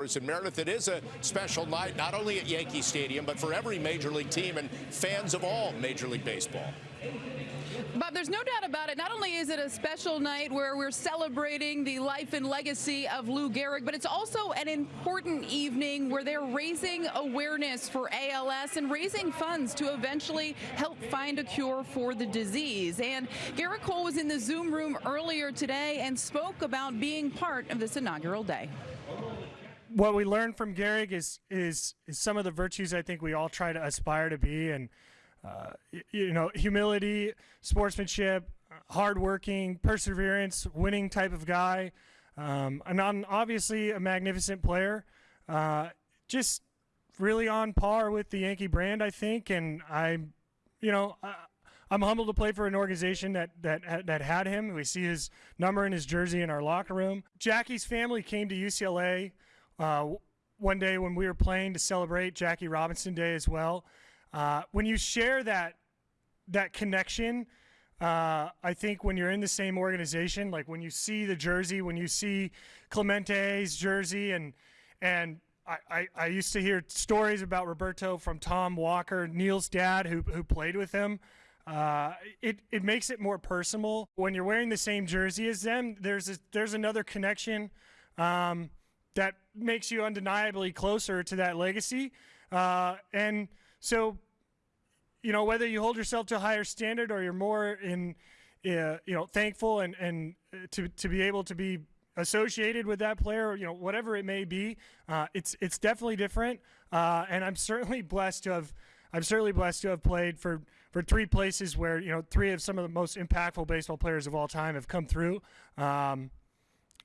In Meredith, it is a special night, not only at Yankee Stadium, but for every Major League team and fans of all Major League Baseball. Bob, there's no doubt about it. Not only is it a special night where we're celebrating the life and legacy of Lou Gehrig, but it's also an important evening where they're raising awareness for ALS and raising funds to eventually help find a cure for the disease. And Gerrit Cole was in the Zoom room earlier today and spoke about being part of this inaugural day what we learned from Gehrig is, is, is some of the virtues I think we all try to aspire to be, and uh, you know, humility, sportsmanship, hardworking, perseverance, winning type of guy, um, and obviously a magnificent player. Uh, just really on par with the Yankee brand, I think, and I, you know. I, I'm humbled to play for an organization that that that had him. We see his number in his jersey in our locker room. Jackie's family came to UCLA uh, one day when we were playing to celebrate Jackie Robinson Day as well. Uh, when you share that that connection, uh, I think when you're in the same organization, like when you see the jersey, when you see Clemente's jersey, and and I, I, I, used to hear stories about Roberto from Tom Walker, Neil's dad, who who played with him. Uh, it it makes it more personal when you're wearing the same jersey as them. There's a, there's another connection. Um, that makes you undeniably closer to that legacy. Uh, and so, you know, whether you hold yourself to a higher standard or you're more in, uh, you know, thankful and, and to, to be able to be associated with that player, you know, whatever it may be, uh, it's, it's definitely different. Uh, and I'm certainly blessed to have, I'm certainly blessed to have played for, for three places where, you know, three of some of the most impactful baseball players of all time have come through. Um,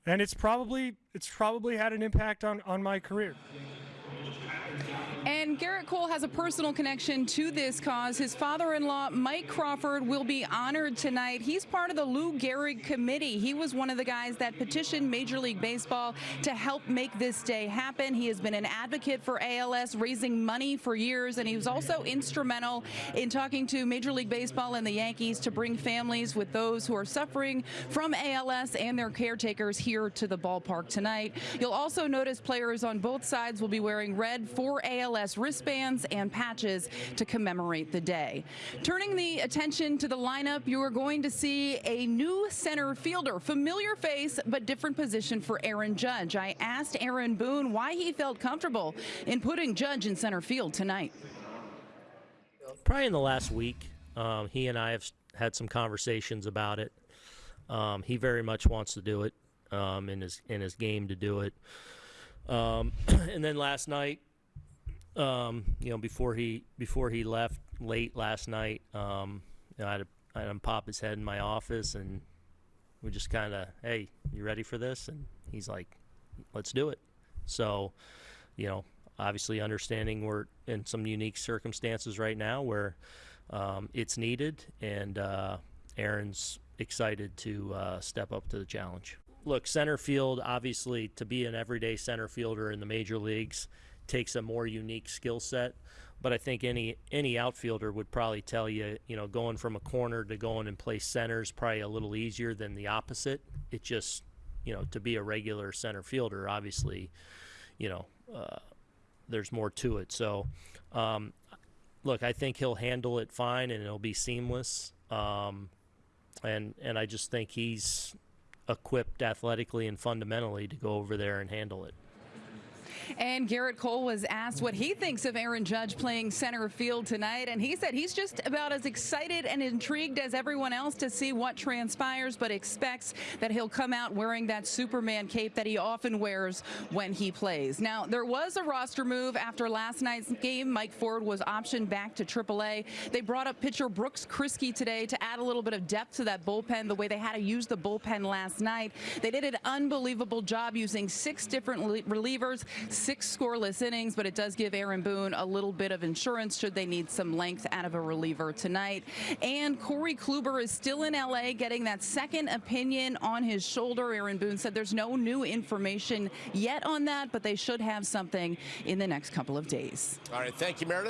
and it's probably it's probably had an impact on on my career. And Gerrit Cole has a personal connection to this cause. His father-in-law, Mike Crawford, will be honored tonight. He's part of the Lou Gehrig committee. He was one of the guys that petitioned Major League Baseball to help make this day happen. He has been an advocate for ALS, raising money for years, and he was also instrumental in talking to Major League Baseball and the Yankees to bring families with those who are suffering from ALS and their caretakers here to the ballpark tonight. You'll also notice players on both sides will be wearing red for ALS Wristbands and patches to commemorate the day. Turning the attention to the lineup, you are going to see a new center fielder, familiar face, but different position for Aaron Judge. I asked Aaron Boone why he felt comfortable in putting Judge in center field tonight. Probably in the last week, um, he and I have had some conversations about it. Um, he very much wants to do it um, in his in his game to do it. Um, and then last night, um, you know, before he before he left late last night, um, you know, I, had to, I had him pop his head in my office, and we just kind of, hey, you ready for this? And he's like, let's do it. So, you know, obviously understanding we're in some unique circumstances right now where um, it's needed, and uh, Aaron's excited to uh, step up to the challenge. Look, center field, obviously, to be an everyday center fielder in the major leagues takes a more unique skill set. But I think any any outfielder would probably tell you, you know, going from a corner to going and play center is probably a little easier than the opposite. It just, you know, to be a regular center fielder, obviously, you know, uh, there's more to it. So, um, look, I think he'll handle it fine and it'll be seamless. Um, and and I just think he's equipped athletically and fundamentally to go over there and handle it. And Gerrit Cole was asked what he thinks of Aaron Judge playing center field tonight, and he said he's just about as excited and intrigued as everyone else to see what transpires, but expects that he'll come out wearing that Superman cape that he often wears when he plays. Now, there was a roster move after last night's game. Mike Ford was optioned back to AAA. They brought up pitcher Brooks Kriske today to add a little bit of depth to that bullpen, the way they had to use the bullpen last night. They did an unbelievable job using six different relievers, six scoreless innings, but it does give Aaron Boone a little bit of insurance should they need some length out of a reliever tonight. And Corey Kluber is still in L.A. getting that second opinion on his shoulder. Aaron Boone said there's no new information yet on that, but they should have something in the next couple of days. All right, thank you, Meredith.